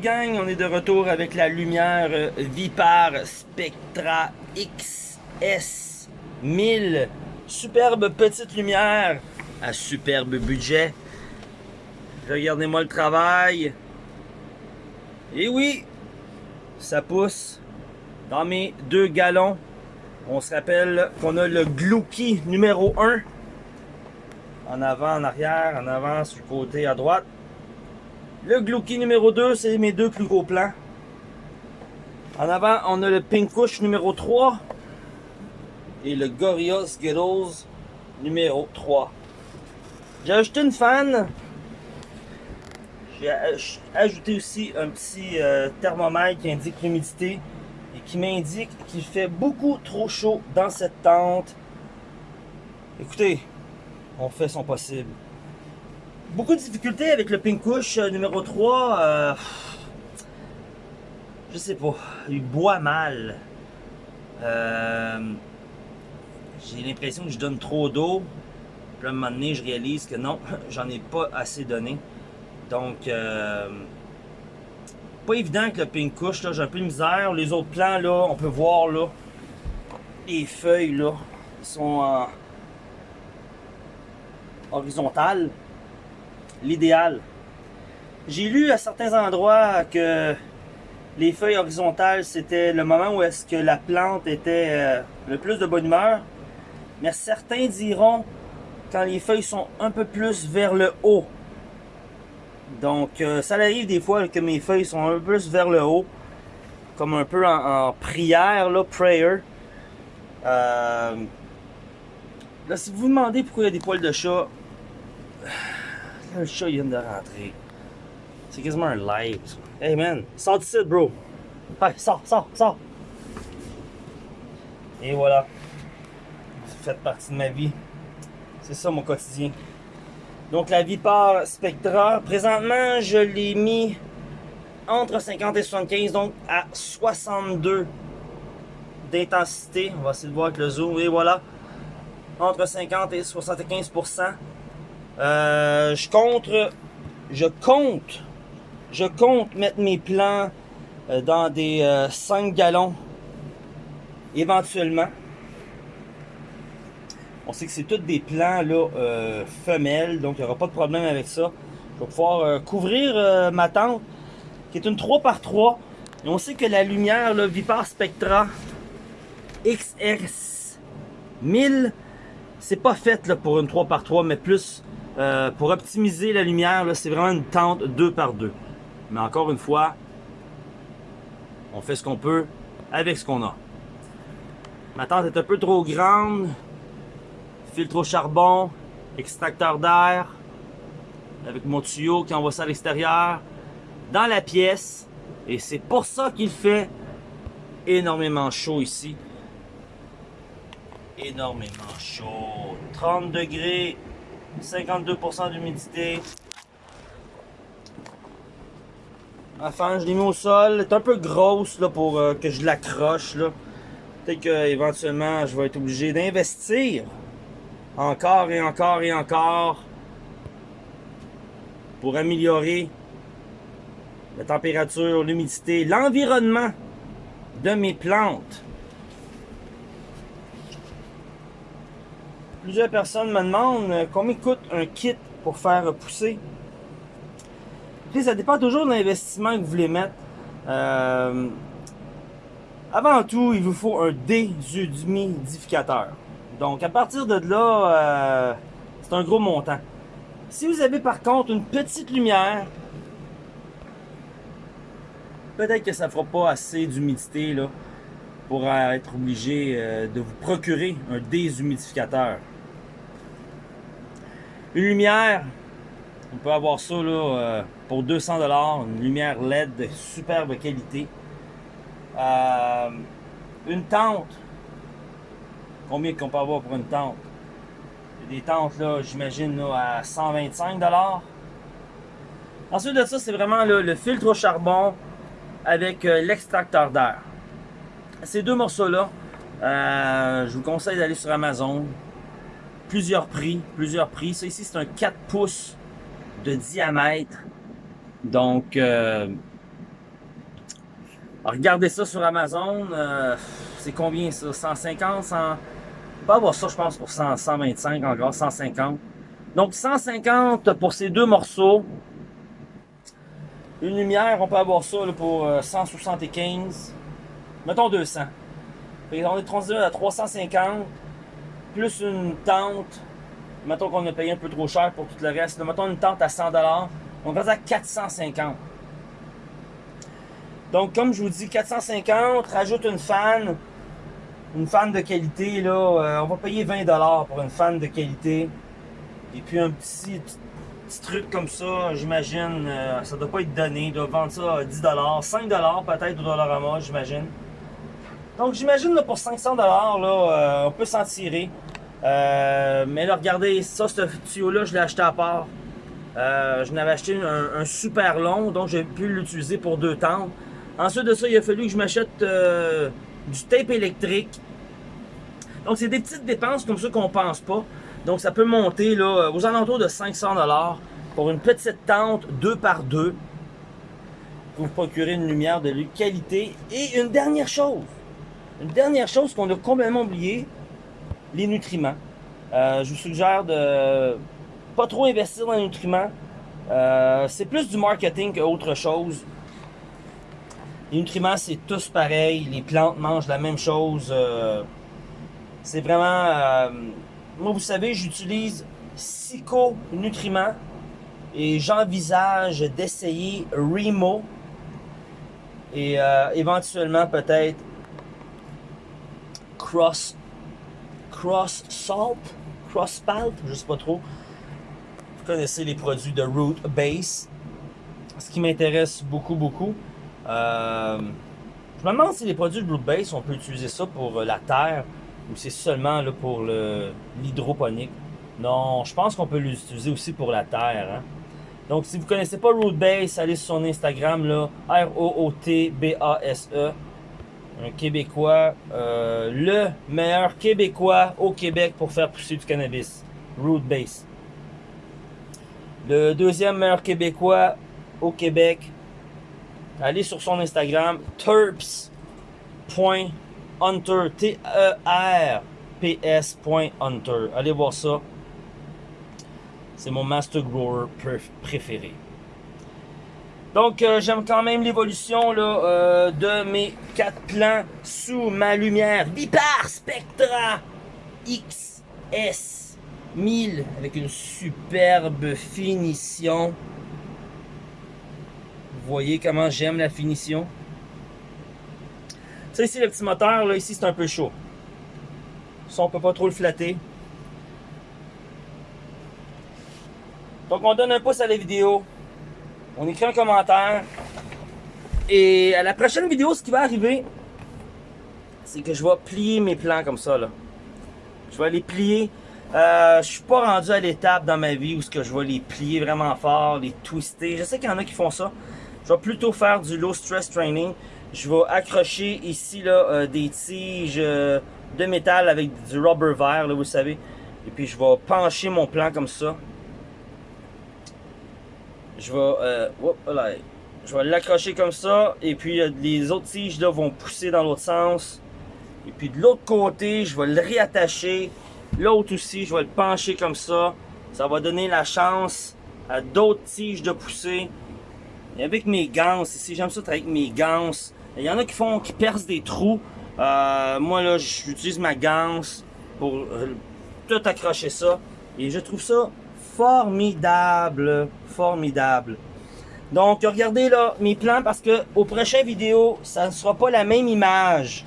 gang, on est de retour avec la lumière euh, Vipar Spectra XS 1000. Superbe petite lumière à superbe budget. Regardez-moi le travail. Et oui, ça pousse dans mes deux galons. On se rappelle qu'on a le Glouki numéro 1. En avant, en arrière, en avant, sur le côté à droite. Le Glouki numéro 2, c'est mes deux plus gros plans. En avant, on a le Pinkush numéro 3 et le Gorilla Skittles numéro 3. J'ai ajouté une fan. J'ai ajouté aussi un petit euh, thermomètre qui indique l'humidité et qui m'indique qu'il fait beaucoup trop chaud dans cette tente. Écoutez, on fait son possible. Beaucoup de difficultés avec le Pinkush euh, numéro 3. Euh, je sais pas. Il boit mal. Euh, J'ai l'impression que je donne trop d'eau. Puis à un moment donné, je réalise que non, j'en ai pas assez donné. Donc, pas évident avec le Pinkush. J'ai un peu de misère. Les autres plants, là, on peut voir là, les feuilles là, sont horizontales l'idéal. J'ai lu à certains endroits que les feuilles horizontales, c'était le moment où est-ce que la plante était euh, le plus de bonne humeur. Mais certains diront quand les feuilles sont un peu plus vers le haut. Donc, euh, ça arrive des fois que mes feuilles sont un peu plus vers le haut. Comme un peu en, prière, là, prayer. Euh, là, si vous vous demandez pourquoi il y a des poils de chat, le chat il vient de rentrer. C'est quasiment un live. Hey man, sors d'ici, bro. Hey, sors, sors, sors. Et voilà. Ça fait partie de ma vie. C'est ça mon quotidien. Donc la Vipar Spectra, présentement je l'ai mis entre 50 et 75, donc à 62 d'intensité. On va essayer de voir avec le zoom. Et voilà. Entre 50 et 75 euh, je compte, je compte, je compte mettre mes plants euh, dans des 5 euh, gallons éventuellement. On sait que c'est tous des plants là, femelles, donc il n'y aura pas de problème avec ça. Je vais pouvoir couvrir ma tente, qui est une 3x3. Et on sait que la lumière là, Vipar Spectra XS 1000, c'est pas fait pour une 3x3, mais plus euh, pour optimiser la lumière, c'est vraiment une tente 2 par 2 Mais encore une fois, on fait ce qu'on peut avec ce qu'on a. Ma tente est un peu trop grande. Filtre au charbon, extracteur d'air, avec mon tuyau qui envoie ça à l'extérieur, dans la pièce. Et c'est pour ça qu'il fait énormément chaud ici. Énormément chaud. 30 degrés 52% d'humidité. Fan, je l'ai mis au sol. Elle est un peu grosse là, pour euh, que je l'accroche. Peut-être qu'éventuellement, je vais être obligé d'investir encore et encore et encore pour améliorer la température, l'humidité, l'environnement de mes plantes. Plusieurs personnes me demandent euh, combien coûte un kit pour faire pousser. Puis ça dépend toujours de l'investissement que vous voulez mettre. Euh, avant tout, il vous faut un déshumidificateur. Donc à partir de là, euh, c'est un gros montant. Si vous avez par contre une petite lumière, peut-être que ça ne fera pas assez d'humidité là pour être obligé de vous procurer un déshumidificateur. Une lumière, on peut avoir ça euh, pour 200$, une lumière LED de superbe qualité. Euh, une tente, combien qu'on peut avoir pour une tente? Des tentes là, j'imagine à 125$. Ensuite de ça, c'est vraiment le filtre au charbon avec euh, l'extracteur d'air. Ces deux morceaux-là, je vous conseille d'aller sur Amazon plusieurs prix, plusieurs prix. Ça ici, c'est un 4 pouces de diamètre. Donc, euh, regardez ça sur Amazon. Euh, c'est combien ça? 150 100... On peut avoir ça, je pense, pour 100, 125 encore, 150. Donc 150 pour ces deux morceaux. Une lumière, on peut avoir ça pour 175. Euh, Mettons 200. Et on est transféré à 350. Plus une tente. Mettons qu'on a payé un peu trop cher pour tout le reste. Mettons une tente à 100$. On va à 450. Donc, comme je vous dis, 450, rajoute une fan. Une fan de qualité, là. Euh, on va payer 20$ pour une fan de qualité. Et puis un petit, truc comme ça, j'imagine, euh, ça doit pas être donné. Ils doivent vendre ça à 10$, 5$ peut-être au Dollarama, j'imagine. Donc j'imagine pour 500$, là, euh, on peut s'en tirer. Euh, mais là, regardez, ça, ce tuyau-là, je l'ai acheté à part. je n'avais acheté un, super long, donc j'ai pu l'utiliser pour deux temps. Ensuite de ça, il a fallu que je m'achète du tape électrique. Donc c'est des petites dépenses comme ça qu'on pense pas. Donc ça peut monter là, aux alentours de 500$ pour une petite tente 2 par 2 pour vous procurer une lumière de qualité. Et une dernière chose, une dernière chose qu'on a complètement oublié, les nutriments. Euh, je vous suggère de pas trop investir dans les nutriments. Euh, c'est plus du marketing qu'autre chose. Les nutriments, c'est tous pareil. Les plantes mangent la même chose. Euh, c'est vraiment moi, vous savez, j'utilise Psycho Nutriments et j'envisage d'essayer Remo et éventuellement peut-être Cross Cross Salt, Cross Spalt, je sais pas trop. Vous connaissez les produits de Root Base. Ce qui m'intéresse beaucoup, beaucoup. Euh, je me demande si les produits de Root Base, on peut utiliser ça pour la terre ou c'est seulement là, pour l'hydroponique? Non, je pense qu'on peut l'utiliser aussi pour la terre. Hein. Donc, si vous ne connaissez pas Rootbase, allez sur son Instagram, là, R-O-O-T-B-A-S-E. Un Québécois, euh, le meilleur Québécois au Québec pour faire pousser du cannabis. Rootbase. Le deuxième meilleur Québécois au Québec, allez sur son Instagram, terps. Hunter, T-E-R-P-S.Hunter. Allez voir ça. C'est mon Master Grower préféré. Donc, euh, j'aime quand même l'évolution euh, de mes quatre plans sous ma lumière Vipar Spectra XS 1000 avec une superbe finition. Vous voyez comment j'aime la finition? Ça ici, le petit moteur, là, ici, c'est un peu chaud. Ça, on peut pas trop le flatter. Donc, on donne un pouce à la vidéo. On écrit un commentaire. Et à la prochaine vidéo, ce qui va arriver, c'est que je vais plier mes plans comme ça, là. Je vais les plier. Euh, je suis pas rendu à l'étape dans ma vie où que je vais les plier vraiment fort, les twister. Je sais qu'il y en a qui font ça. Je vais plutôt faire du low stress training je vais accrocher ici là, euh, des tiges euh, de métal avec du rubber vert, là, vous savez. Et puis je vais pencher mon plan comme ça. Je vais, euh, je vais l'accrocher comme ça. Et puis les autres tiges là, vont pousser dans l'autre sens. Et puis de l'autre côté, je vais le réattacher. L'autre aussi, je vais le pencher comme ça. Ça va donner la chance à d'autres tiges de pousser. Et avec mes gants, ici, j'aime ça avec mes gants. Il y en a qui font, qui percent des trous. Euh, moi là, j'utilise ma ganse pour euh, tout accrocher ça. Et je trouve ça formidable, formidable. Donc, regardez là mes plans parce que au prochain vidéo, ça ne sera pas la même image.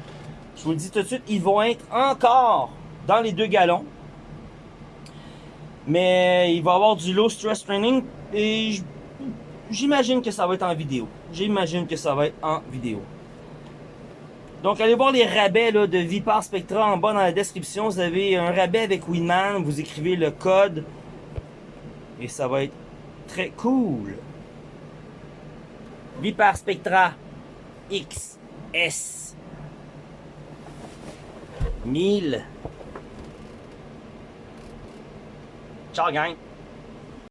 Je vous le dis tout de suite, ils vont être encore dans les deux galons. Mais il va y avoir du low stress training et j'imagine que ça va être en vidéo. J'imagine que ça va être en vidéo. Donc, allez voir les rabais de Vipar Spectra en bas dans la description. Vous avez un rabais avec Winman. Vous écrivez le code. Et ça va être très cool. Vipar Spectra XS 1000. Ciao, gang!